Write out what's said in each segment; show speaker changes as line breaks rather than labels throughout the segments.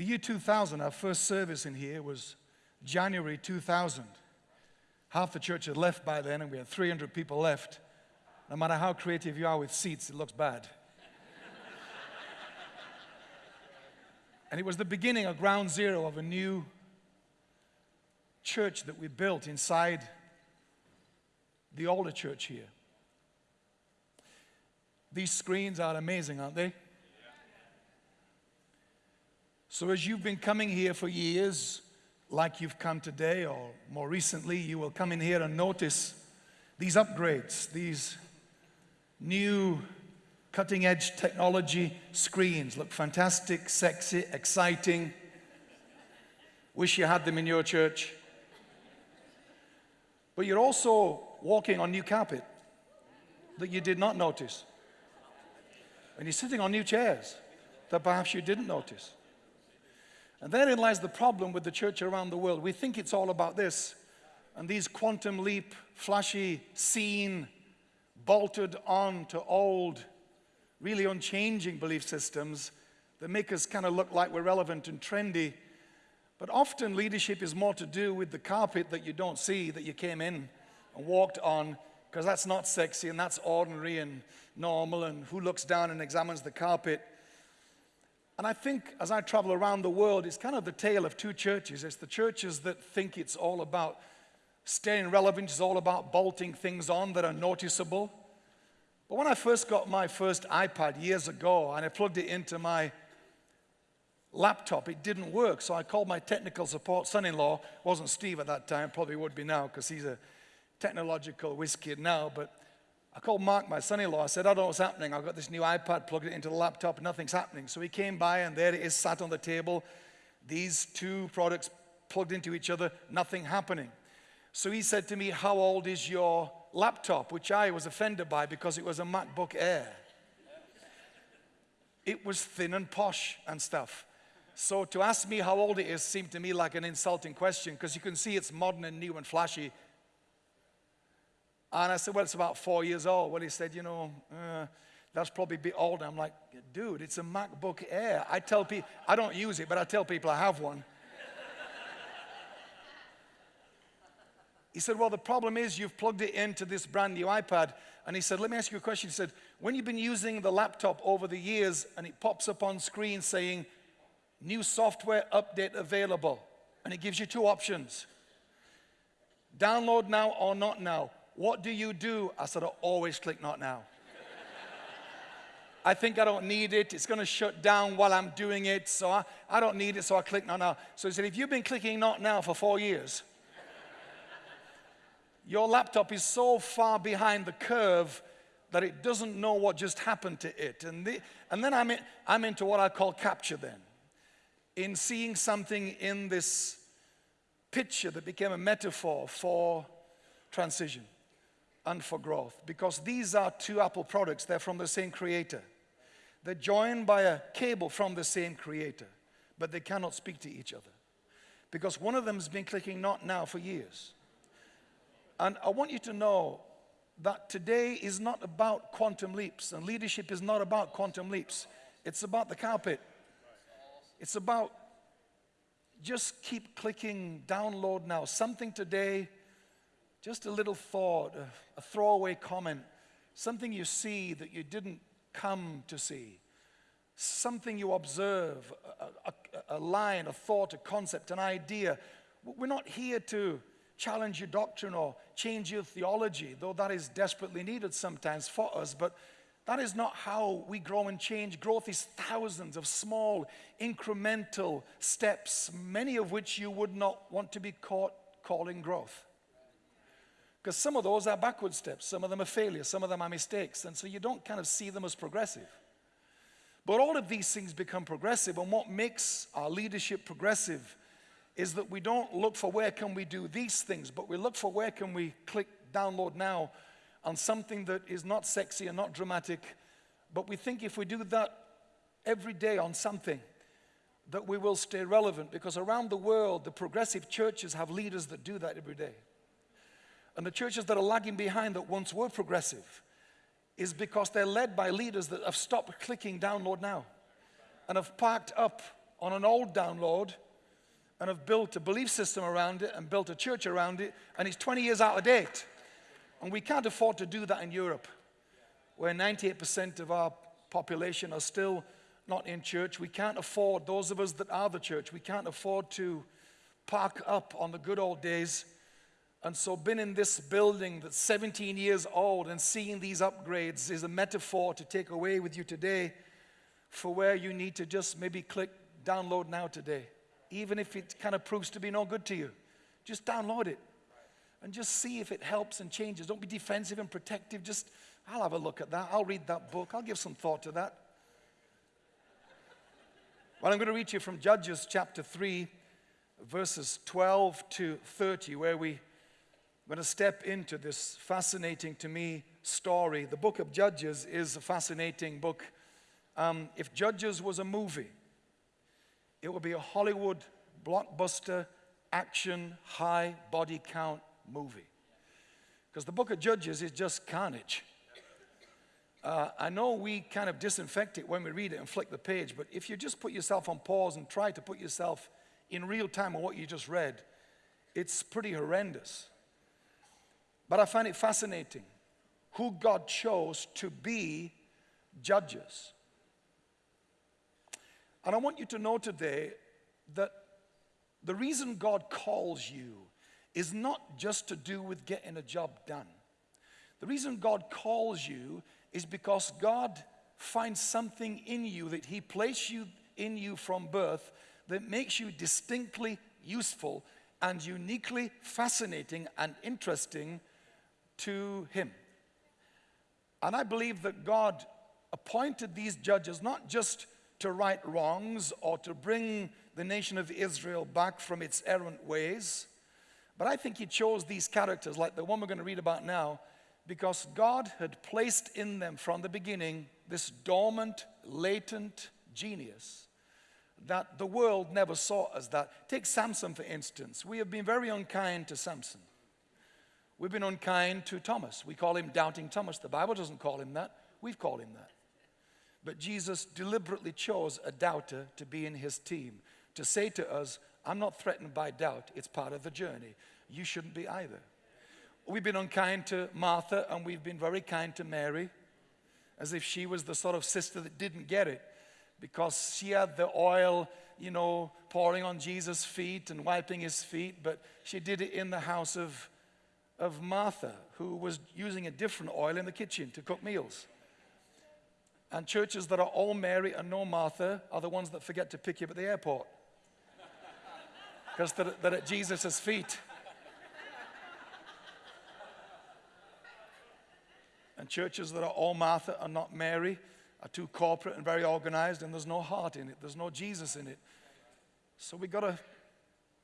The year 2000, our first service in here was January 2000. Half the church had left by then, and we had 300 people left. No matter how creative you are with seats, it looks bad. and it was the beginning of ground zero of a new church that we built inside the older church here. These screens are amazing, aren't they? So, as you've been coming here for years, like you've come today, or more recently, you will come in here and notice these upgrades, these new cutting edge technology screens look fantastic, sexy, exciting. Wish you had them in your church. But you're also walking on new carpet that you did not notice. And you're sitting on new chairs that perhaps you didn't notice. And therein lies the problem with the church around the world. We think it's all about this. And these quantum leap, flashy, seen, bolted on to old, really unchanging belief systems that make us kind of look like we're relevant and trendy. But often leadership is more to do with the carpet that you don't see, that you came in and walked on, because that's not sexy and that's ordinary and normal, and who looks down and examines the carpet. And I think as I travel around the world, it's kind of the tale of two churches. It's the churches that think it's all about staying relevant, it's all about bolting things on that are noticeable. But when I first got my first iPad years ago and I plugged it into my laptop, it didn't work. So I called my technical support son-in-law, wasn't Steve at that time, probably would be now because he's a technological whiz kid now, but I called Mark, my son-in-law. I said, I don't know what's happening. I've got this new iPad, plugged it into the laptop, nothing's happening. So he came by, and there it is, sat on the table. These two products plugged into each other, nothing happening. So he said to me, how old is your laptop? Which I was offended by because it was a MacBook Air. It was thin and posh and stuff. So to ask me how old it is seemed to me like an insulting question because you can see it's modern and new and flashy and I said, well, it's about four years old. Well, he said, you know, uh, that's probably a bit older. I'm like, dude, it's a MacBook Air. I tell people, I don't use it, but I tell people I have one. he said, well, the problem is you've plugged it into this brand new iPad. And he said, let me ask you a question. He said, when you've been using the laptop over the years and it pops up on screen saying, new software update available, and it gives you two options. Download now or not now. What do you do? I said, I always click not now. I think I don't need it. It's going to shut down while I'm doing it. So I, I don't need it, so I click not now. So he said, if you've been clicking not now for four years, your laptop is so far behind the curve that it doesn't know what just happened to it. And, the, and then I'm, in, I'm into what I call capture then. In seeing something in this picture that became a metaphor for transition and for growth because these are two Apple products. They're from the same creator. They're joined by a cable from the same creator, but they cannot speak to each other because one of them has been clicking not now for years. And I want you to know that today is not about quantum leaps and leadership is not about quantum leaps. It's about the carpet. It's about just keep clicking download now. Something today just a little thought, a, a throwaway comment, something you see that you didn't come to see, something you observe, a, a, a, line, a thought, a concept, an idea. We're not here to challenge your doctrine or change your theology, though that is desperately needed sometimes for us, but that is not how we grow and change. Growth is thousands of small, incremental steps, many of which you would not want to be caught calling growth. Because some of those are backward steps, some of them are failures, some of them are mistakes, and so you don't kind of see them as progressive. But all of these things become progressive, and what makes our leadership progressive is that we don't look for where can we do these things, but we look for where can we click download now on something that is not sexy and not dramatic, but we think if we do that every day on something, that we will stay relevant because around the world, the progressive churches have leaders that do that every day. And the churches that are lagging behind that once were progressive is because they're led by leaders that have stopped clicking download now and have parked up on an old download and have built a belief system around it and built a church around it, and it's 20 years out of date. And we can't afford to do that in Europe, where 98% of our population are still not in church. We can't afford, those of us that are the church, we can't afford to park up on the good old days. And so, being in this building that's 17 years old and seeing these upgrades is a metaphor to take away with you today for where you need to just maybe click download now today, even if it kind of proves to be no good to you. Just download it and just see if it helps and changes. Don't be defensive and protective. Just, I'll have a look at that. I'll read that book. I'll give some thought to that. Well, I'm going to read you from Judges chapter 3, verses 12 to 30, where we, going to step into this fascinating to me story. The book of Judges is a fascinating book. Um, if Judges was a movie, it would be a Hollywood blockbuster action high body count movie. Because the book of Judges is just carnage. Uh, I know we kind of disinfect it when we read it and flick the page, but if you just put yourself on pause and try to put yourself in real time on what you just read, it's pretty horrendous. But I find it fascinating who God chose to be judges. And I want you to know today that the reason God calls you is not just to do with getting a job done. The reason God calls you is because God finds something in you that He placed you in you from birth that makes you distinctly useful and uniquely fascinating and interesting to Him. And I believe that God appointed these judges not just to right wrongs or to bring the nation of Israel back from its errant ways, but I think He chose these characters, like the one we're going to read about now, because God had placed in them from the beginning this dormant, latent genius that the world never saw as that. Take Samson, for instance. We have been very unkind to Samson. We've been unkind to Thomas. We call him Doubting Thomas. The Bible doesn't call him that. We've called him that. But Jesus deliberately chose a doubter to be in his team, to say to us, I'm not threatened by doubt. It's part of the journey. You shouldn't be either. We've been unkind to Martha and we've been very kind to Mary, as if she was the sort of sister that didn't get it because she had the oil, you know, pouring on Jesus' feet and wiping his feet, but she did it in the house of, of Martha, who was using a different oil in the kitchen to cook meals. And churches that are all Mary and no Martha are the ones that forget to pick you up at the airport because they're, they're at Jesus' feet. And churches that are all Martha and not Mary are too corporate and very organized, and there's no heart in it, there's no Jesus in it. So we've got to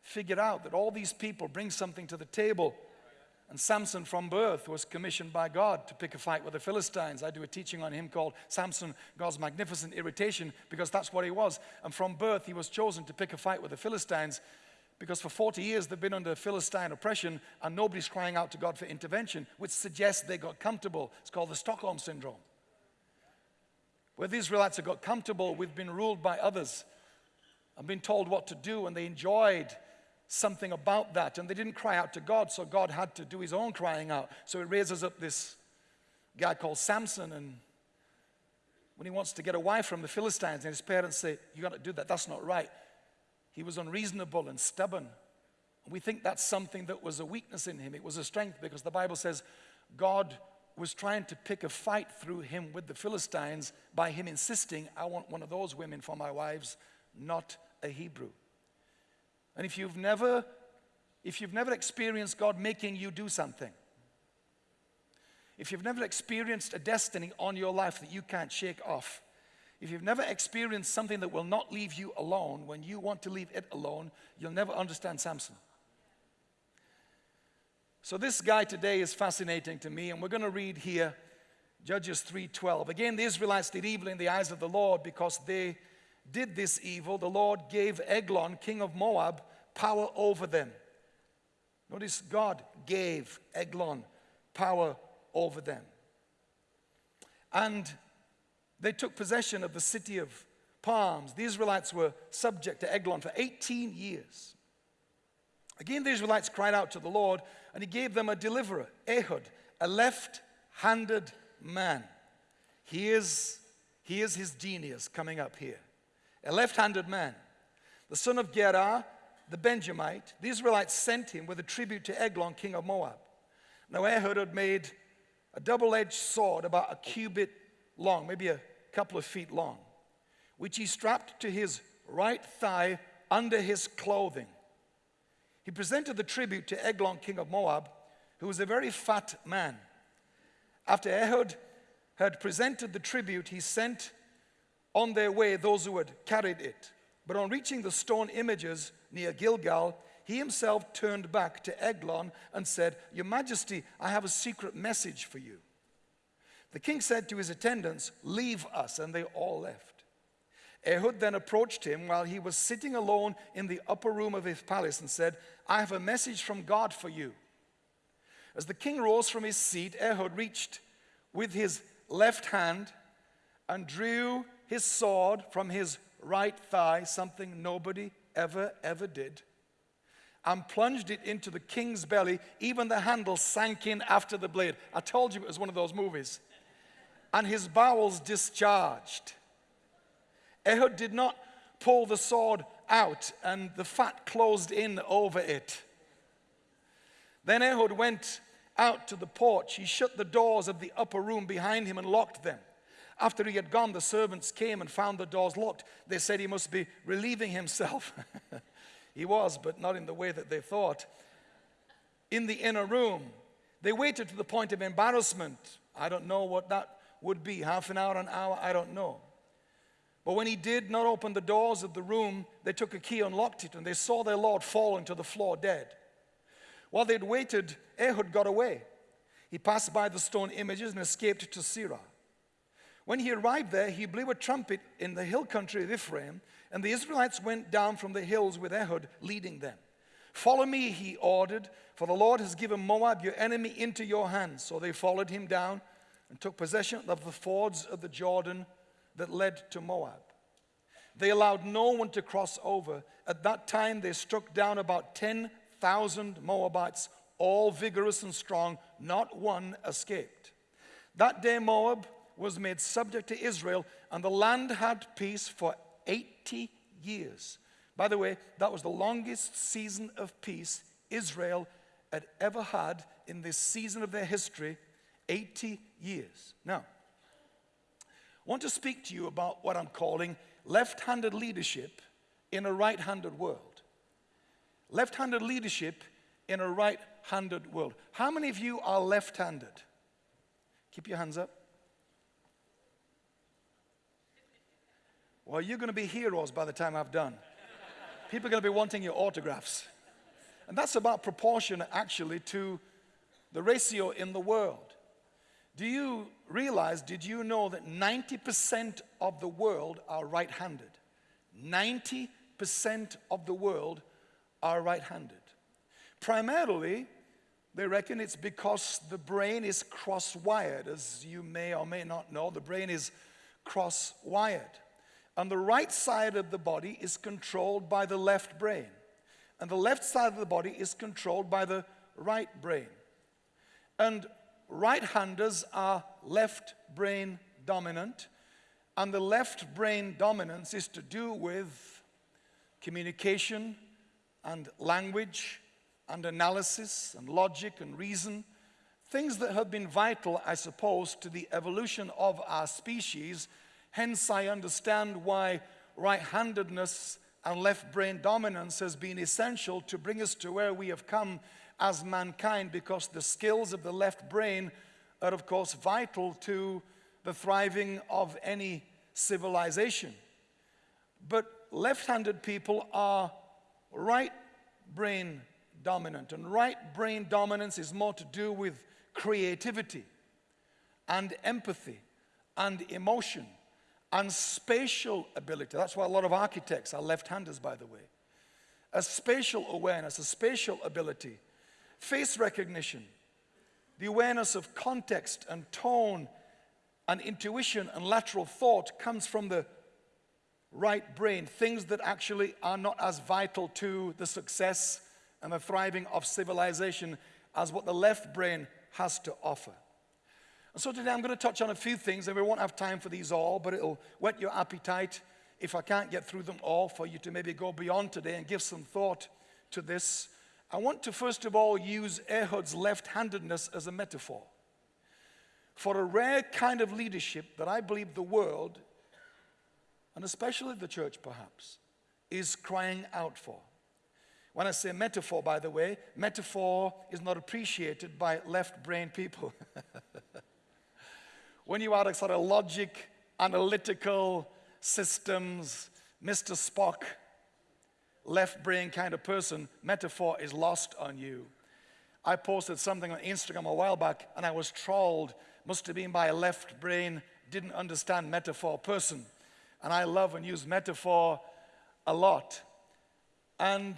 figure out that all these people bring something to the table. And Samson from birth was commissioned by God to pick a fight with the Philistines. I do a teaching on him called Samson, God's Magnificent Irritation, because that's what he was. And from birth, he was chosen to pick a fight with the Philistines because for 40 years they've been under Philistine oppression and nobody's crying out to God for intervention, which suggests they got comfortable. It's called the Stockholm Syndrome. Where the Israelites have got comfortable we've been ruled by others and been told what to do, and they enjoyed something about that, and they didn't cry out to God, so God had to do his own crying out. So it raises up this guy called Samson, and when he wants to get away from the Philistines, and his parents say, You got to do that, that's not right. He was unreasonable and stubborn. We think that's something that was a weakness in him. It was a strength because the Bible says God was trying to pick a fight through him with the Philistines by him insisting, I want one of those women for my wives, not a Hebrew. And if you've never if you've never experienced God making you do something, if you've never experienced a destiny on your life that you can't shake off, if you've never experienced something that will not leave you alone when you want to leave it alone, you'll never understand Samson. So this guy today is fascinating to me and we're going to read here Judges 3:12. Again the Israelites did evil in the eyes of the Lord because they did this evil. The Lord gave Eglon, king of Moab, power over them. Notice God gave Eglon power over them. And they took possession of the city of palms. The Israelites were subject to Eglon for 18 years. Again, the Israelites cried out to the Lord, and he gave them a deliverer, Ehud, a left handed man. Here's, here's his genius coming up here. A left handed man, the son of Gera, the Benjamite. The Israelites sent him with a tribute to Eglon, king of Moab. Now, Ehud had made a double edged sword about a cubit long, maybe a couple of feet long, which he strapped to his right thigh under his clothing. He presented the tribute to Eglon, king of Moab, who was a very fat man. After Ehud had presented the tribute, he sent on their way those who had carried it. But on reaching the stone images near Gilgal, he himself turned back to Eglon and said, Your Majesty, I have a secret message for you. The king said to his attendants, Leave us, and they all left. Ehud then approached him while he was sitting alone in the upper room of his palace and said, I have a message from God for you. As the king rose from his seat, Ehud reached with his left hand and drew his sword from his right thigh, something nobody ever, ever did, and plunged it into the king's belly. Even the handle sank in after the blade. I told you it was one of those movies. And his bowels discharged. Ehud did not pull the sword out, and the fat closed in over it. Then Ehud went out to the porch. He shut the doors of the upper room behind him and locked them. After he had gone, the servants came and found the doors locked. They said he must be relieving himself. he was, but not in the way that they thought. In the inner room, they waited to the point of embarrassment. I don't know what that would be half an hour, an hour, I don't know. But when he did not open the doors of the room, they took a key, unlocked it, and they saw their Lord falling to the floor dead. While they'd waited, Ehud got away. He passed by the stone images and escaped to Seirah. When he arrived there, he blew a trumpet in the hill country of Ephraim, and the Israelites went down from the hills with Ehud leading them. Follow me, he ordered, for the Lord has given Moab, your enemy, into your hands. So they followed him down and took possession of the fords of the Jordan that led to Moab. They allowed no one to cross over. At that time, they struck down about 10,000 Moabites, all vigorous and strong. Not one escaped. That day, Moab was made subject to Israel, and the land had peace for 80 years. By the way, that was the longest season of peace Israel had ever had in this season of their history 80 years. Now, I want to speak to you about what I'm calling left handed leadership in a right handed world. Left handed leadership in a right handed world. How many of you are left handed? Keep your hands up. Well, you're going to be heroes by the time I've done. People are going to be wanting your autographs. And that's about proportion, actually, to the ratio in the world. Do you realize, did you know that 90% of the world are right handed? 90% of the world are right handed. Primarily, they reckon it's because the brain is cross wired. As you may or may not know, the brain is cross wired. And the right side of the body is controlled by the left brain. And the left side of the body is controlled by the right brain. And right handers are left brain dominant. And the left brain dominance is to do with communication and language and analysis and logic and reason. Things that have been vital, I suppose, to the evolution of our species Hence, I understand why right handedness and left brain dominance has been essential to bring us to where we have come as mankind because the skills of the left brain are, of course, vital to the thriving of any civilization. But left handed people are right brain dominant, and right brain dominance is more to do with creativity and empathy and emotion and spatial ability. That's why a lot of architects are left-handers, by the way. A spatial awareness, a spatial ability, face recognition, the awareness of context and tone and intuition and lateral thought comes from the right brain, things that actually are not as vital to the success and the thriving of civilization as what the left brain has to offer. And so today I'm going to touch on a few things, and we won't have time for these all, but it'll whet your appetite if I can't get through them all for you to maybe go beyond today and give some thought to this. I want to first of all use Ehud's left handedness as a metaphor for a rare kind of leadership that I believe the world, and especially the church perhaps, is crying out for. When I say metaphor, by the way, metaphor is not appreciated by left brain people. when you are a sort of logic, analytical systems, Mr. Spock, left brain kind of person, metaphor is lost on you. I posted something on Instagram a while back and I was trolled, must have been by a left brain, didn't understand metaphor person. And I love and use metaphor a lot. And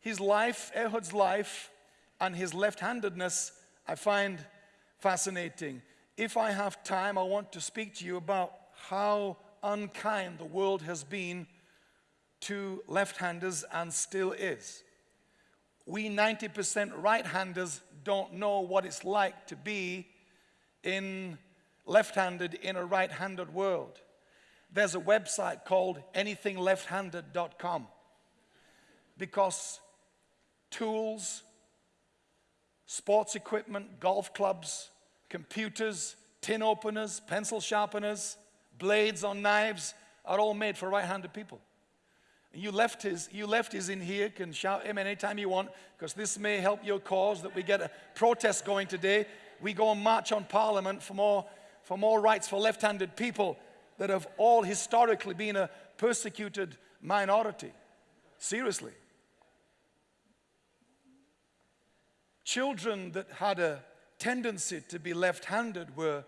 his life, Ehud's life, and his left handedness, I find fascinating if I have time, I want to speak to you about how unkind the world has been to left handers and still is. We 90% right handers don't know what it's like to be in left handed in a right handed world. There's a website called anythingleft-handed.com because tools, sports equipment, golf clubs, computers, tin openers, pencil sharpeners, blades on knives are all made for right-handed people. You lefties, you lefties in here can shout amen anytime you want because this may help your cause that we get a protest going today. We go and march on parliament for more, for more rights for left-handed people that have all historically been a persecuted minority. Seriously. Children that had a tendency to be left handed were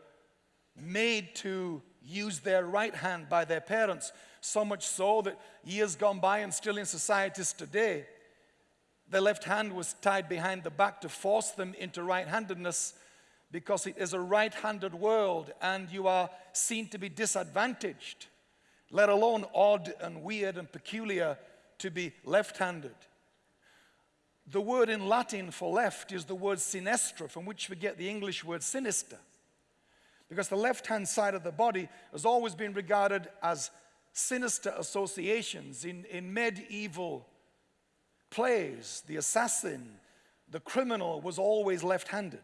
made to use their right hand by their parents, so much so that years gone by and still in societies today, the left hand was tied behind the back to force them into right handedness because it is a right handed world and you are seen to be disadvantaged, let alone odd and weird and peculiar to be left handed. The word in Latin for left is the word sinistra, from which we get the English word sinister. Because the left hand side of the body has always been regarded as sinister associations. In, in medieval plays, the assassin, the criminal was always left handed.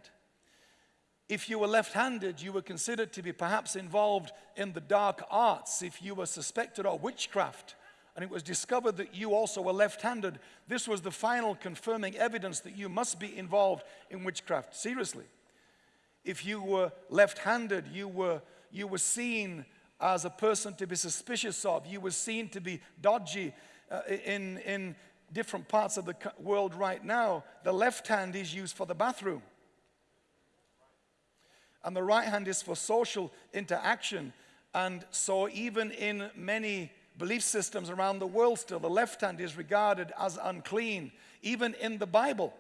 If you were left handed, you were considered to be perhaps involved in the dark arts. If you were suspected of witchcraft, and it was discovered that you also were left handed, this was the final confirming evidence that you must be involved in witchcraft. Seriously. If you were left handed, you were, you were seen as a person to be suspicious of, you were seen to be dodgy uh, in, in different parts of the world right now. The left hand is used for the bathroom, and the right hand is for social interaction. And so, even in many belief systems around the world still, the left hand is regarded as unclean, even in the Bible.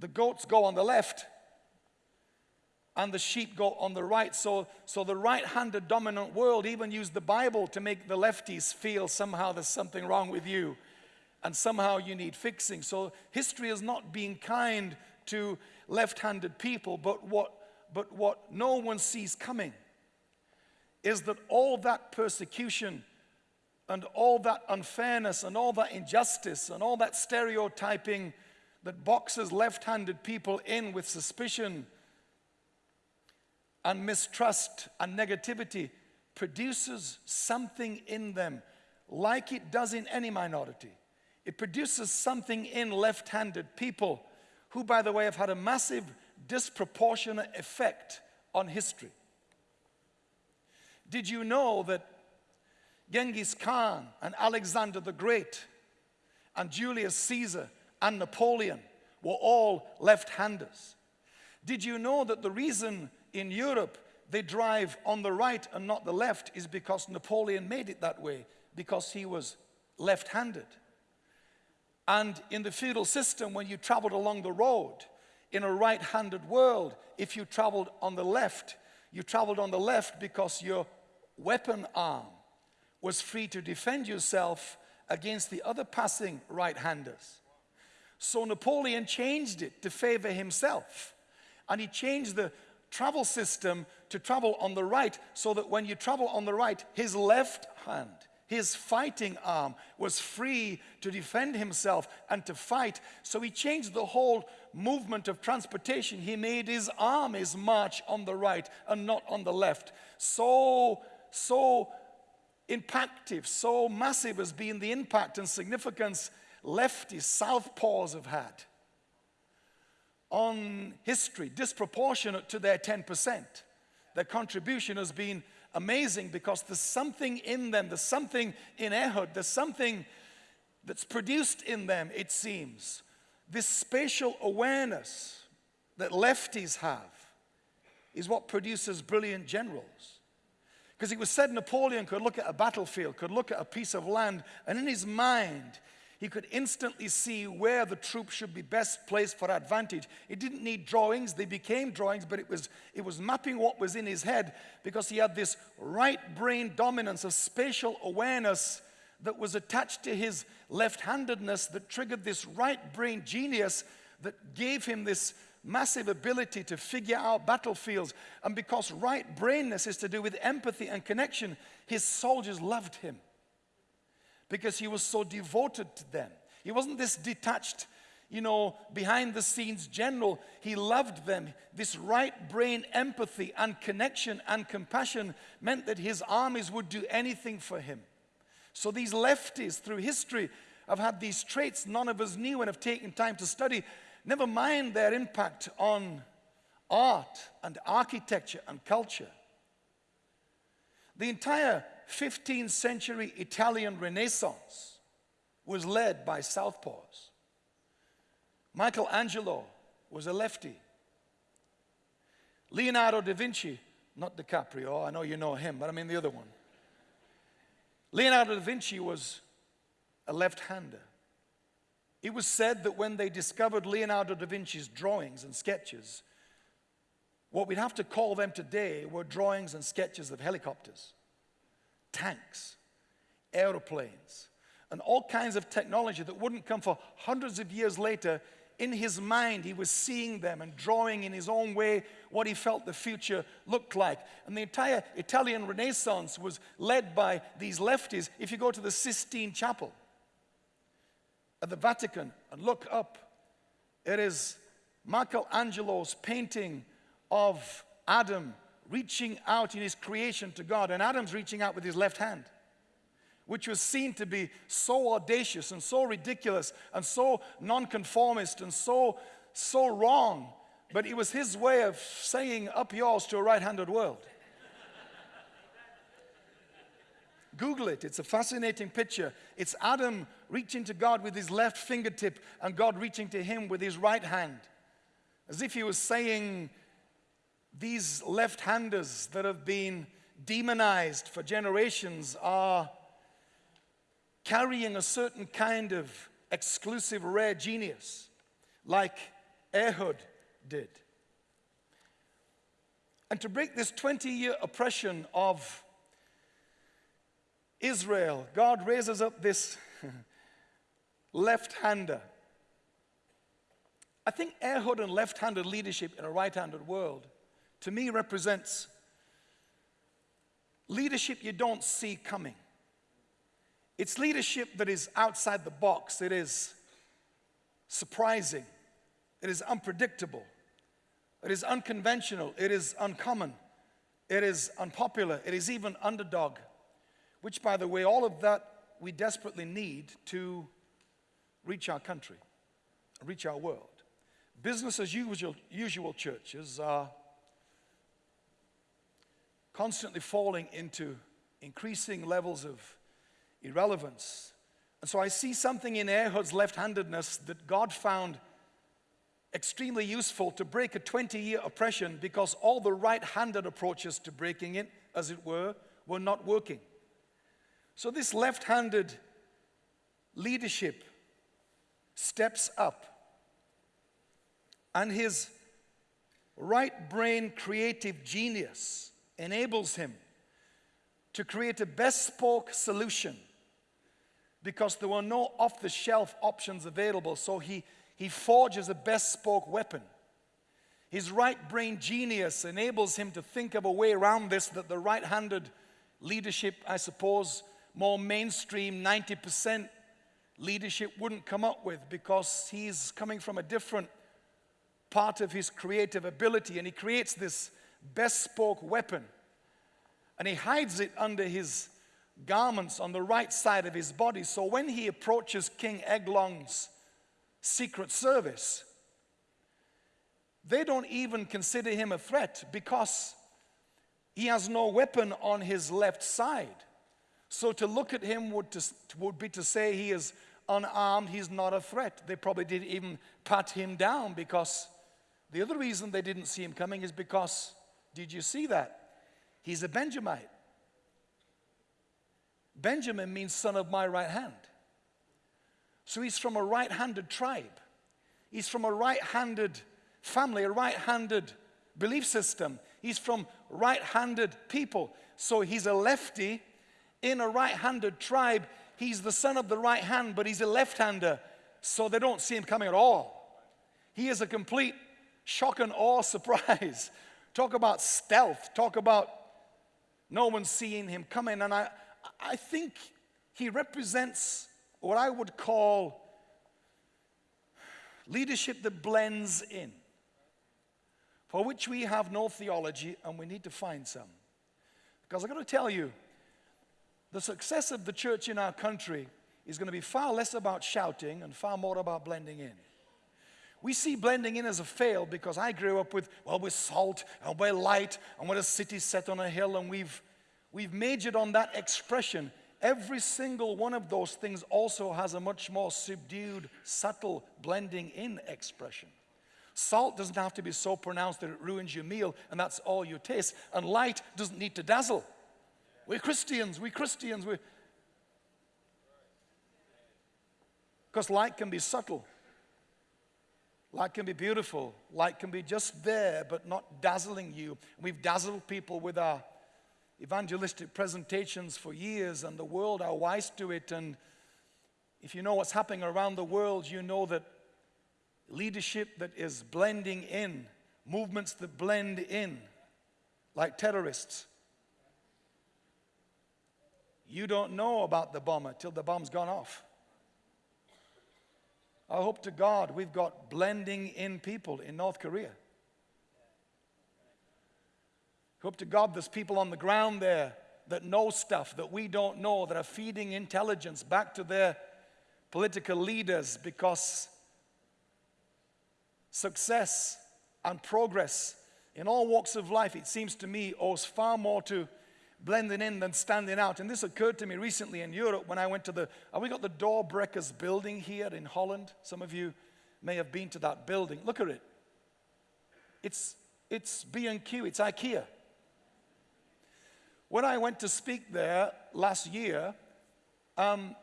The goats go on the left and the sheep go on the right. So, so the right handed dominant world even used the Bible to make the lefties feel somehow there's something wrong with you and somehow you need fixing. So history is not being kind to left handed people, but what, but what no one sees coming is that all that persecution and all that unfairness and all that injustice and all that stereotyping that boxes left handed people in with suspicion and mistrust and negativity produces something in them, like it does in any minority. It produces something in left handed people who, by the way, have had a massive disproportionate effect on history. Did you know that Genghis Khan and Alexander the Great and Julius Caesar and Napoleon were all left-handers? Did you know that the reason in Europe they drive on the right and not the left is because Napoleon made it that way, because he was left-handed. And in the feudal system, when you traveled along the road, in a right-handed world, if you traveled on the left, you traveled on the left because your weapon arm was free to defend yourself against the other passing right handers. So Napoleon changed it to favor himself. And he changed the travel system to travel on the right so that when you travel on the right, his left hand, his fighting arm was free to defend himself and to fight. So he changed the whole movement of transportation. He made his armies march on the right and not on the left. So, so impactive, so massive has been the impact and significance lefty southpaws have had on history, disproportionate to their 10%. Their contribution has been amazing because there's something in them, there's something in Ehud, there's something that's produced in them, it seems. This spatial awareness that lefties have is what produces brilliant generals. Because it was said Napoleon could look at a battlefield, could look at a piece of land, and in his mind, he could instantly see where the troops should be best placed for advantage. It didn't need drawings, they became drawings, but it was, it was mapping what was in his head because he had this right brain dominance of spatial awareness that was attached to his left handedness that triggered this right brain genius that gave him this massive ability to figure out battlefields. And because right brainness is to do with empathy and connection, his soldiers loved him because he was so devoted to them. He wasn't this detached, you know, behind the scenes general. He loved them. This right brain empathy and connection and compassion meant that his armies would do anything for him. So these lefties through history have had these traits none of us knew and have taken time to study. Never mind their impact on art and architecture and culture. The entire 15th century Italian Renaissance was led by southpaws. Michelangelo was a lefty. Leonardo da Vinci, not DiCaprio, I know you know him, but I mean the other one. Leonardo da Vinci was a left hander. It was said that when they discovered Leonardo da Vinci's drawings and sketches, what we'd have to call them today were drawings and sketches of helicopters, tanks, aeroplanes, and all kinds of technology that wouldn't come for hundreds of years later. In his mind, he was seeing them and drawing in his own way what he felt the future looked like. And the entire Italian Renaissance was led by these lefties. If you go to the Sistine Chapel, at the Vatican and look up, it is Michelangelo's painting of Adam reaching out in his creation to God, and Adam's reaching out with his left hand, which was seen to be so audacious and so ridiculous and so nonconformist and so, so wrong. But it was his way of saying, Up yours to a right handed world. Google it, it's a fascinating picture. It's Adam reaching to God with his left fingertip and God reaching to him with his right hand. As if he was saying, These left handers that have been demonized for generations are carrying a certain kind of exclusive rare genius, like Ehud did. And to break this 20 year oppression of Israel, God raises up this left hander. I think Ehud and left handed leadership in a right handed world to me represents leadership you don't see coming. It's leadership that is outside the box, it is surprising, it is unpredictable, it is unconventional, it is uncommon, it is unpopular, it is even underdog. Which, by the way, all of that we desperately need to reach our country, reach our world. Business as usual, usual churches are constantly falling into increasing levels of irrelevance. And so I see something in Ehud's left handedness that God found extremely useful to break a 20 year oppression because all the right handed approaches to breaking it, as it were, were not working. So this left handed leadership steps up, and his right brain creative genius enables him to create a bespoke solution because there were no off the shelf options available. So he, he forges a bespoke weapon. His right brain genius enables him to think of a way around this that the right handed leadership, I suppose, more mainstream 90% leadership wouldn't come up with because he's coming from a different part of his creative ability and he creates this bespoke weapon and he hides it under his garments on the right side of his body. So when he approaches King Eglon's secret service, they don't even consider him a threat because he has no weapon on his left side. So to look at him would, to, would be to say he is unarmed, he's not a threat. They probably didn't even pat him down because the other reason they didn't see him coming is because, did you see that? He's a Benjamite. Benjamin means son of my right hand. So he's from a right handed tribe. He's from a right handed family, a right handed belief system. He's from right handed people. So he's a lefty in a right handed tribe. He's the son of the right hand, but he's a left hander. So they don't see him coming at all. He is a complete shock and awe surprise. Talk about stealth. Talk about no one seeing him coming. And I, I think he represents what I would call leadership that blends in, for which we have no theology and we need to find some. Because I've got to tell you, the success of the church in our country is going to be far less about shouting and far more about blending in. We see blending in as a fail because I grew up with, well, we're salt and we're light and we're a city set on a hill and we've we've majored on that expression. Every single one of those things also has a much more subdued, subtle blending in expression. Salt doesn't have to be so pronounced that it ruins your meal and that's all you taste. And light doesn't need to dazzle. We're Christians, we're Christians. We're... Because light can be subtle. Light can be beautiful. Light can be just there, but not dazzling you. We've dazzled people with our evangelistic presentations for years, and the world are wise to it. And if you know what's happening around the world, you know that leadership that is blending in, movements that blend in, like terrorists. You don't know about the bomber till the bomb's gone off. I hope to God we've got blending in people in North Korea. Hope to God there's people on the ground there that know stuff that we don't know, that are feeding intelligence back to their political leaders because success and progress in all walks of life, it seems to me, owes far more to blending in than standing out. And this occurred to me recently in Europe when I went to the, we got the Doorbrekers building here in Holland? Some of you may have been to that building. Look at it. It's, it's B&Q, it's IKEA. When I went to speak there last year, um,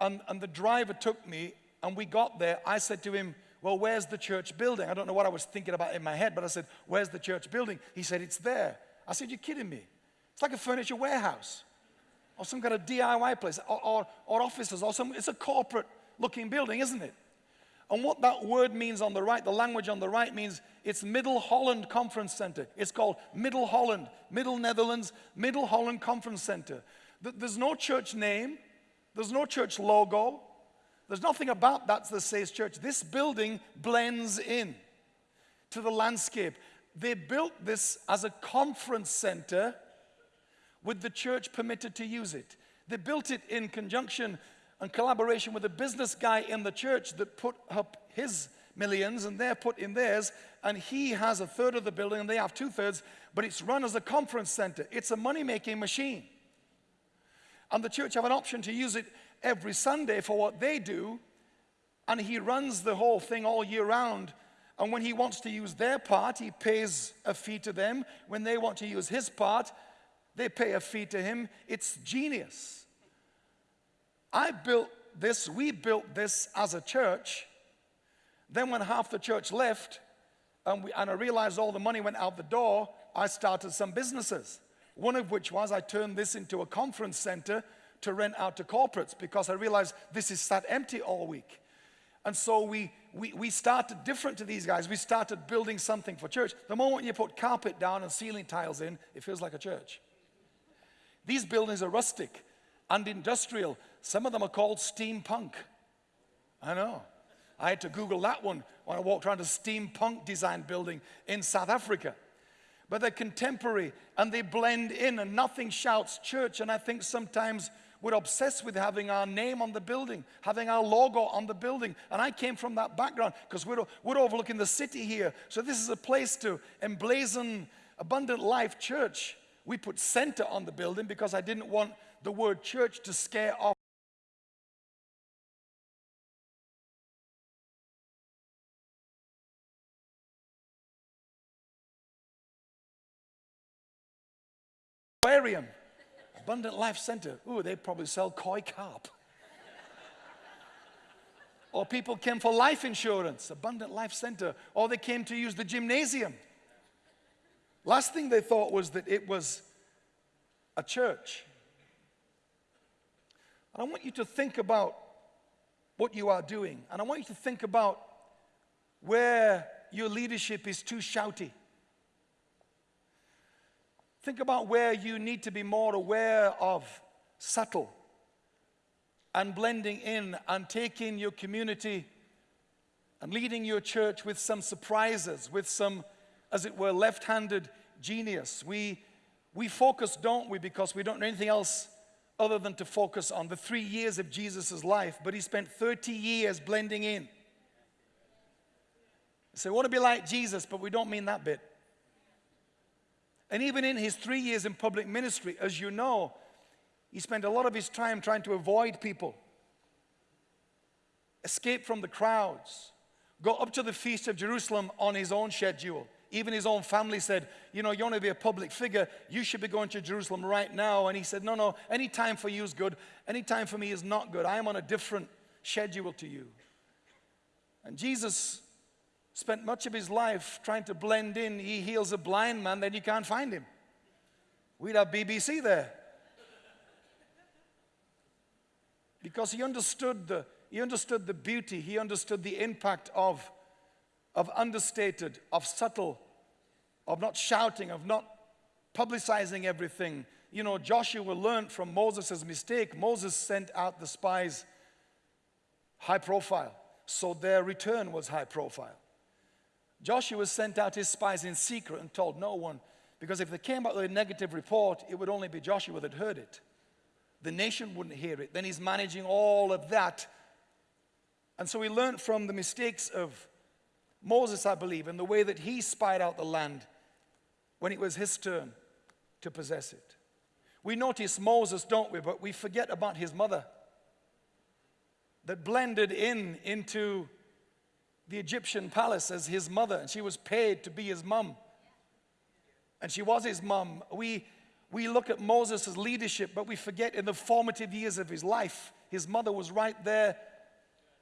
and, and the driver took me, and we got there, I said to him, Well, where's the church building? I don't know what I was thinking about in my head, but I said, Where's the church building? He said, It's there. I said, You're kidding me. It's like a furniture warehouse or some kind of DIY place or, or, or offices or some, it's a corporate looking building, isn't it? And what that word means on the right, the language on the right means it's Middle Holland Conference Center. It's called Middle Holland, Middle Netherlands, Middle Holland Conference Center. There's no church name, there's no church logo, there's nothing about that that says church. This building blends in to the landscape. They built this as a conference center with the church permitted to use it. They built it in conjunction and collaboration with a business guy in the church that put up his millions and they're put in theirs and he has a third of the building and they have two thirds but it's run as a conference center. It's a money-making machine. And the church have an option to use it every sunday for what they do and he runs the whole thing all year round. And when he wants to use their part he pays a fee to them. When they want to use his part they pay a fee to him it's genius I built this, we built this as a church. Then, when half the church left, and, we, and I realized all the money went out the door, I started some businesses. One of which was I turned this into a conference center to rent out to corporates because I realized this is sat empty all week. And so we, we, we started different to these guys. We started building something for church. The moment you put carpet down and ceiling tiles in, it feels like a church. These buildings are rustic and industrial. Some of them are called steampunk. I know. I had to Google that one when I walked around a steampunk design building in South Africa. But they're contemporary and they blend in, and nothing shouts church. And I think sometimes we're obsessed with having our name on the building, having our logo on the building. And I came from that background because we're, we're overlooking the city here. So this is a place to emblazon Abundant Life Church. We put center on the building because I didn't want the word church to scare off aquarium, Abundant Life Center. Ooh, they probably sell koi carp. or people came for life insurance, Abundant Life Center. Or they came to use the gymnasium. Last thing they thought was that it was a church. And I want you to think about what you are doing. And I want you to think about where your leadership is too shouty. Think about where you need to be more aware of subtle and blending in and taking your community and leading your church with some surprises, with some, as it were, left handed genius. We, we focus, don't we, because we don't know anything else other than to focus on the three years of Jesus' life, but he spent 30 years blending in. So we want to be like Jesus, but we don't mean that bit. And even in his three years in public ministry, as you know, he spent a lot of his time trying to avoid people, escape from the crowds, go up to the Feast of Jerusalem on his own schedule. Even his own family said, You know, you want to be a public figure, you should be going to Jerusalem right now. And he said, No, no, any time for you is good, any time for me is not good. I am on a different schedule to you. And Jesus spent much of his life trying to blend in. He heals a blind man, then you can't find him. We'd have BBC there. Because he understood the, he understood the beauty, he understood the impact of, of understated, of subtle, of not shouting, of not publicizing everything. You know, Joshua learned from Moses' mistake. Moses sent out the spies high profile, so their return was high profile. Joshua sent out his spies in secret and told no one, because if they came back with a negative report, it would only be Joshua that heard it. The nation wouldn't hear it. Then he's managing all of that. And so he learned from the mistakes of Moses, I believe, in the way that he spied out the land when it was his turn to possess it. We notice Moses, don't we? But we forget about his mother that blended in into the Egyptian palace as his mother, and she was paid to be his mom. And she was his mom. We, we look at Moses' leadership, but we forget in the formative years of his life, his mother was right there,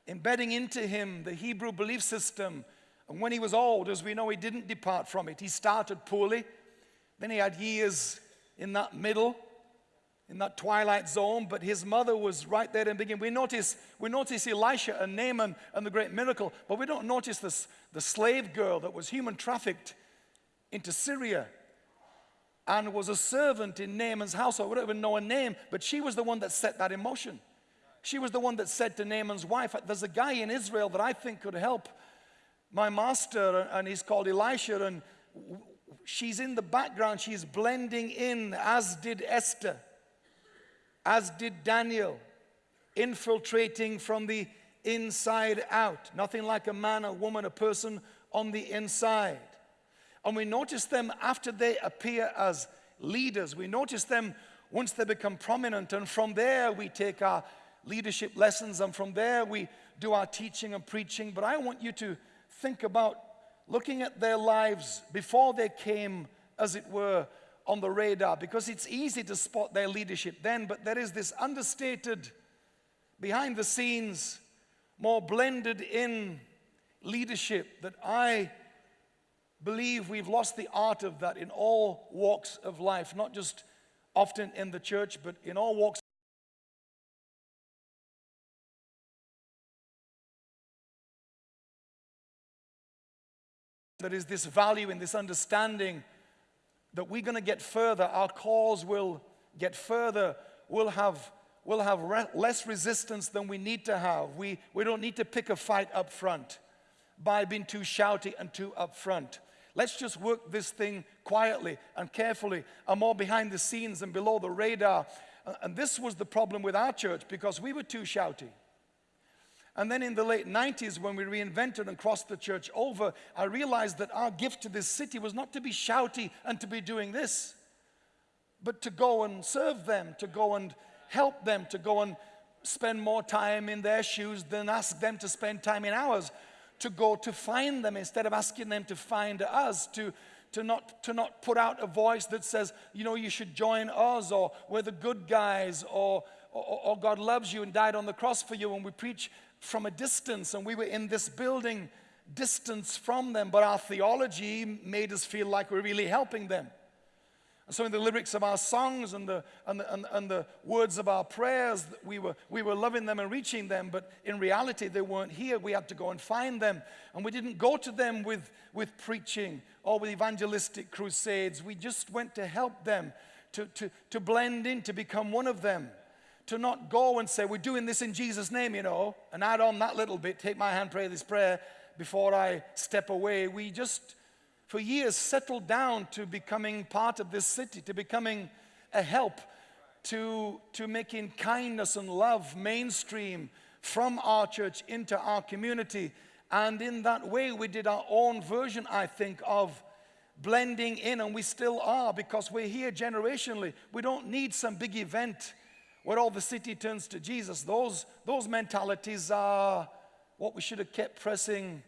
embedding into him the Hebrew belief system. And when he was old, as we know, he didn't depart from it. He started poorly, then he had years in that middle in that twilight zone, but his mother was right there in the beginning. We notice, we notice Elisha and Naaman and the great miracle, but we don't notice this, the slave girl that was human trafficked into Syria and was a servant in Naaman's household. We don't even know her name, but she was the one that set that in motion. She was the one that said to Naaman's wife, There's a guy in Israel that I think could help my master, and he's called Elisha, and she's in the background, she's blending in, as did Esther as did Daniel, infiltrating from the inside out. Nothing like a man, a woman, a person on the inside. And we notice them after they appear as leaders. We notice them once they become prominent. And from there, we take our leadership lessons. And from there, we do our teaching and preaching. But I want you to think about looking at their lives before they came, as it were, on the radar because it's easy to spot their leadership then, but there is this understated, behind the scenes, more blended in leadership that I believe we've lost the art of that in all walks of life, not just often in the church, but in all walks. There is this value in this understanding that we're going to get further. Our cause will get further. We'll have, we'll have re- less resistance than we need to have. We, we don't need to pick a fight up front by being too shouty and too upfront. Let's just work this thing quietly and carefully and more behind the scenes and below the radar. And this was the problem with our church because we were too shouty. And then in the late 90s, when we reinvented and crossed the church over, I realized that our gift to this city was not to be shouty and to be doing this, but to go and serve them, to go and help them, to go and spend more time in their shoes than ask them to spend time in ours, to go to find them instead of asking them to find us, to, to, not, to not put out a voice that says, you know, you should join us, or we're the good guys, or, or, or God loves you and died on the cross for you, and we preach from a distance, and we were in this building distance from them, but our theology made us feel like we're really helping them. And so, in the lyrics of our songs and the, and the, and, and the words of our prayers, we were, we were loving them and reaching them, but in reality, they weren't here. We had to go and find them. And we didn't go to them with, with preaching or with evangelistic crusades. We just went to help them, to, to, to blend in, to become one of them to not go and say, We're doing this in Jesus' name, you know, and add on that little bit, take my hand, pray this prayer before I step away. We just, for years, settled down to becoming part of this city, to becoming a help, to, to making kindness and love mainstream from our church into our community. And in that way, we did our own version, I think, of blending in, and we still are because we're here generationally. We don't need some big event where all the city turns to Jesus, those, those mentalities are what we should have kept pressing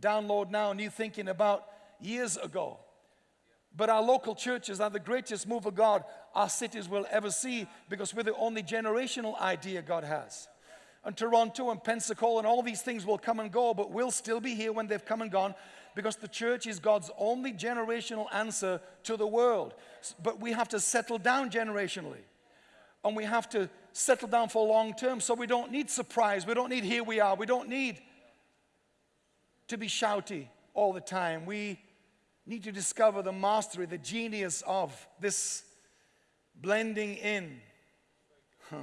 download now, new thinking about years ago. But our local churches are the greatest move of God our cities will ever see because we're the only generational idea God has. And Toronto and Pensacola and all these things will come and go, but we'll still be here when they've come and gone because the church is God's only generational answer to the world. But we have to settle down generationally and we have to settle down for long term. So we don't need surprise. We don't need here we are. We don't need to be shouty all the time. We need to discover the mastery, the genius of this blending in. Huh.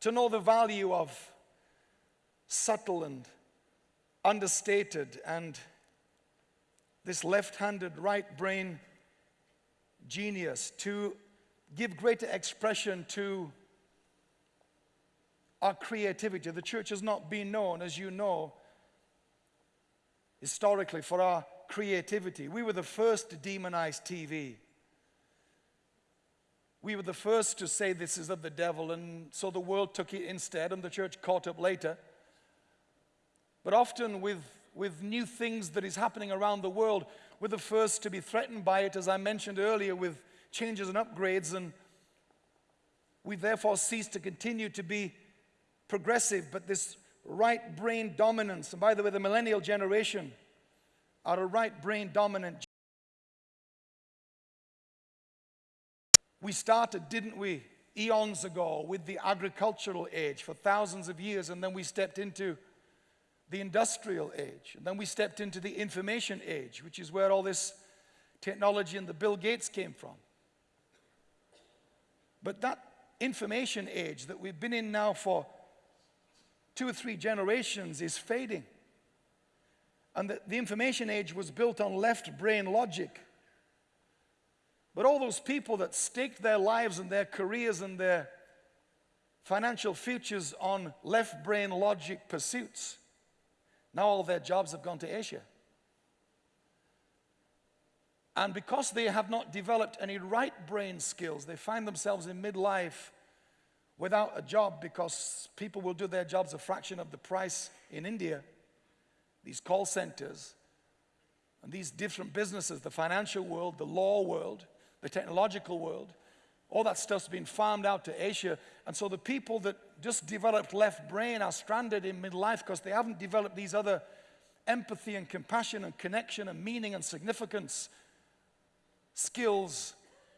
To know the value of subtle and understated and this left handed right brain genius to give greater expression to our creativity. The church has not been known, as you know, historically for our creativity. We were the first to demonize TV. We were the first to say this is of the devil, and so the world took it instead, and the church caught up later. But often, with, with new things that is happening around the world, we're the first to be threatened by it, as I mentioned earlier, with changes and upgrades, and we therefore cease to continue to be progressive, but this right brain dominance, and by the way, the millennial generation are a right brain dominant. We started, didn't we, eons ago with the agricultural age for thousands of years, and then we stepped into the industrial age, and then we stepped into the information age, which is where all this technology and the Bill Gates came from. But that information age that we've been in now for two or three generations is fading. And the, the information age was built on left brain logic. But all those people that staked their lives and their careers and their financial futures on left brain logic pursuits, now all their jobs have gone to Asia. And because they have not developed any right brain skills, they find themselves in midlife without a job because people will do their jobs a fraction of the price in India. These call centers and these different businesses, the financial world, the law world, the technological world, all that stuff's been farmed out to Asia. And so the people that just developed left brain are stranded in midlife because they haven't developed these other empathy and compassion and connection and meaning and significance skills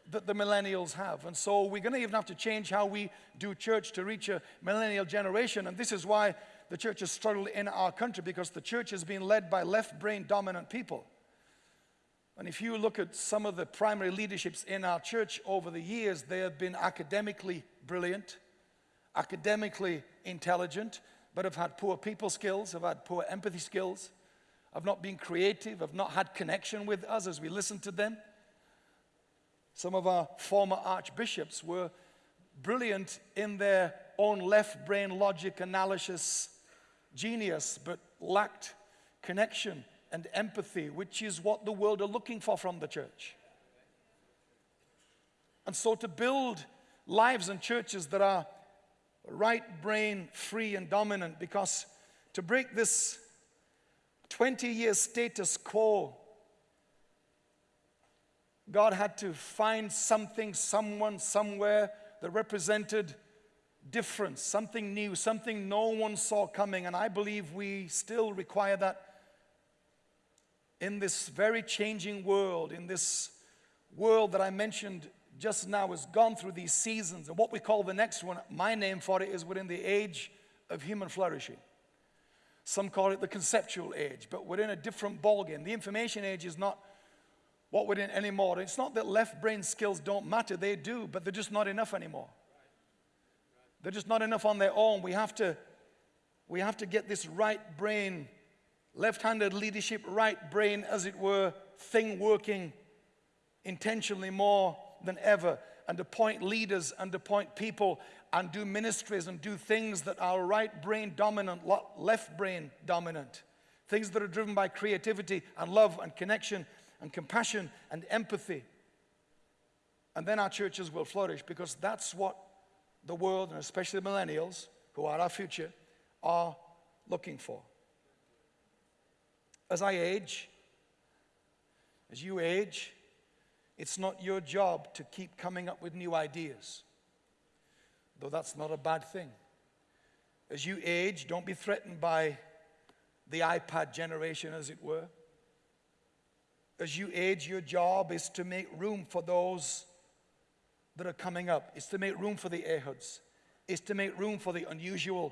that the millennials have. And so we're going to even have to change how we do church to reach a millennial generation. And this is why the church has struggled in our country because the church has been led by left brain dominant people. And if you look at some of the primary leaderships in our church over the years, they have been academically brilliant, academically intelligent, but have had poor people skills, have had poor empathy skills, have not been creative, have not had connection with us as we listen to them. Some of our former archbishops were brilliant in their own left brain logic analysis genius, but lacked connection and empathy, which is what the world are looking for from the church. And so to build lives and churches that are right brain free and dominant, because to break this 20 year status quo God had to find something, someone, somewhere that represented difference, something new, something no one saw coming. And I believe we still require that in this very changing world, in this world that I mentioned just now has gone through these seasons. And what we call the next one, my name for it is within the age of human flourishing. Some call it the conceptual age, but we're in a different ballgame. The information age is not what we're in anymore. It's not that left brain skills don't matter, they do, but they're just not enough anymore. They're just not enough on their own. We have to, we have to get this right brain, left handed leadership, right brain, as it were, thing working intentionally more than ever, and appoint leaders and appoint people and do ministries and do things that are right brain dominant, left brain dominant. Things that are driven by creativity and love and connection and compassion and empathy. And then our churches will flourish because that's what the world, and especially the millennials, who are our future, are looking for. As I age, as you age, it's not your job to keep coming up with new ideas, though that's not a bad thing. As you age, don't be threatened by the iPad generation, as it were as you age, your job is to make room for those that are coming up. It's to make room for the Ehuds. It's to make room for the unusual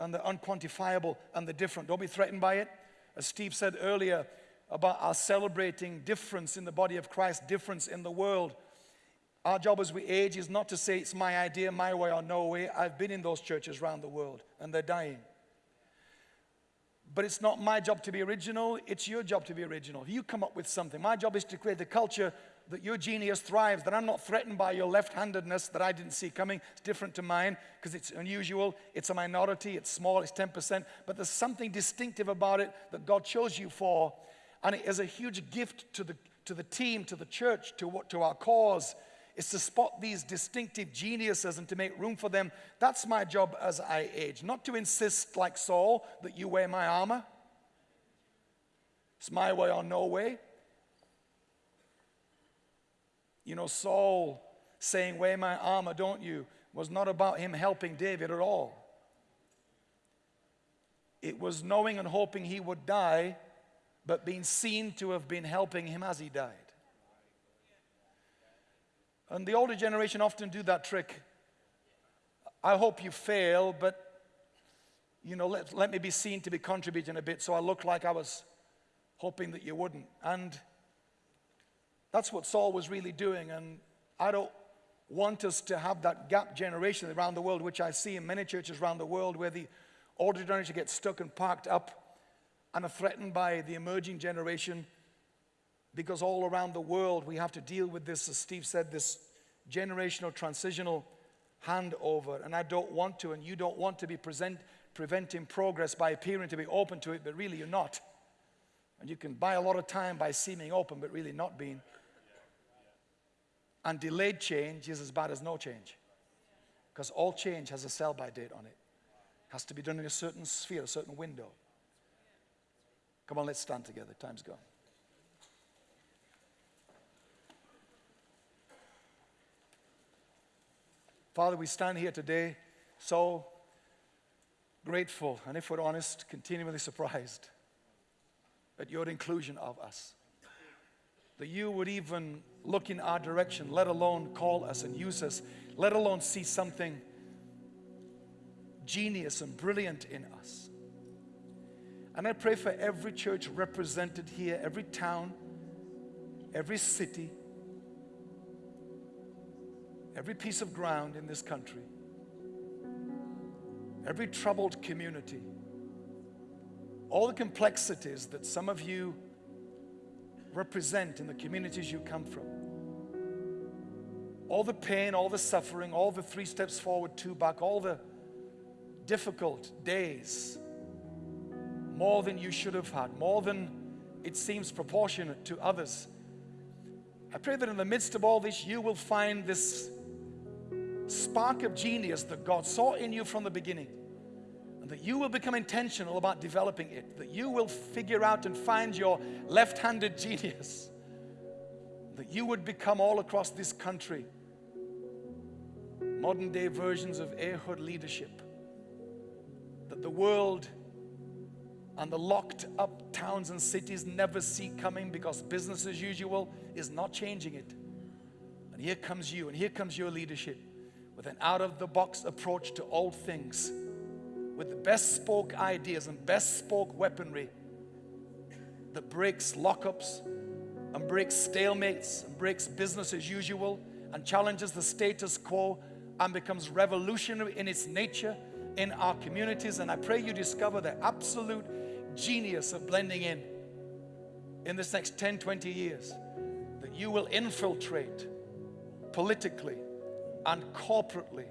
and the unquantifiable and the different. Don't be threatened by it. As Steve said earlier about our celebrating difference in the body of Christ, difference in the world. Our job as we age is not to say it's my idea, my way, or no way. I've been in those churches around the world and they're dying. But it's not my job to be original, it's your job to be original. You come up with something. My job is to create a culture that your genius thrives, that I'm not threatened by your left handedness that I didn't see coming. It's different to mine because it's unusual, it's a minority, it's small, it's 10%, but there's something distinctive about it that God chose you for. And it is a huge gift to the, to the team, to the church, to, what, to our cause is to spot these distinctive geniuses and to make room for them. That's my job as I age. Not to insist, like Saul, that you wear my armor. It's my way or no way. You know, Saul saying, Wear my armor, don't you, was not about him helping David at all. It was knowing and hoping he would die, but being seen to have been helping him as he died. And the older generation often do that trick. I hope you fail, but you know, let, let me be seen to be contributing a bit so I look like I was hoping that you wouldn't. And that's what Saul was really doing. And I don't want us to have that gap generation around the world, which I see in many churches around the world, where the older generation gets stuck and parked up and are threatened by the emerging generation because all around the world we have to deal with this, as Steve said, this generational transitional handover. And I don't want to, and you don't want to be present, preventing progress by appearing to be open to it, but really you're not. And you can buy a lot of time by seeming open, but really not being. And delayed change is as bad as no change. Because all change has a sell by date on it. it. Has to be done in a certain sphere, a certain window. Come on, let's stand together. Time's gone. Father, we stand here today so grateful, and if we're honest, continually surprised at your inclusion of us. that you would even look in our direction, let alone call us and use us, let alone see something genius and brilliant in us. And I pray for every church represented here, every town, every city, every piece of ground in this country, every troubled community, all the complexities that some of you represent in the communities you come from. All the pain, all the suffering, all the three steps forward, two back, all the difficult days, more than you should have had, more than it seems proportionate to others. I pray that in the midst of all this, you will find this spark of genius that God saw in you from the beginning. And that you will become intentional about developing it. That you will figure out and find your left handed genius. That you would become all across this country modern day versions of Ehud leadership that the world and the locked up towns and cities never see coming because business as usual is not changing it. And here comes you, and here comes your leadership with an out of the box approach to old things, with the best spoke ideas and best spoke weaponry that breaks lockups and breaks stalemates and breaks business as usual and challenges the status quo and becomes revolutionary in its nature in our communities. And I pray you discover the absolute genius of blending in in this next 10, 20 years. That you will infiltrate politically and corporately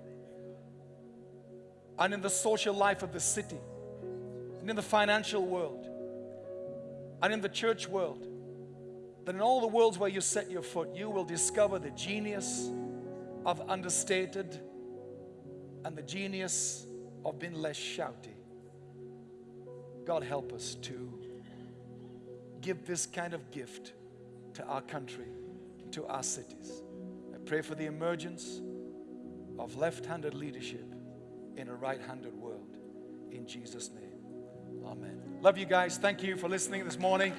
and in the social life of the city and in the financial world and in the church world. That in all the worlds where you set your foot, you will discover the genius of understated and the genius of being less shouty. God help us to give this kind of gift to our country, to our cities. I pray for the emergence of left handed leadership in a right handed world. In Jesus' name, amen. Love you guys. Thank you for listening this morning.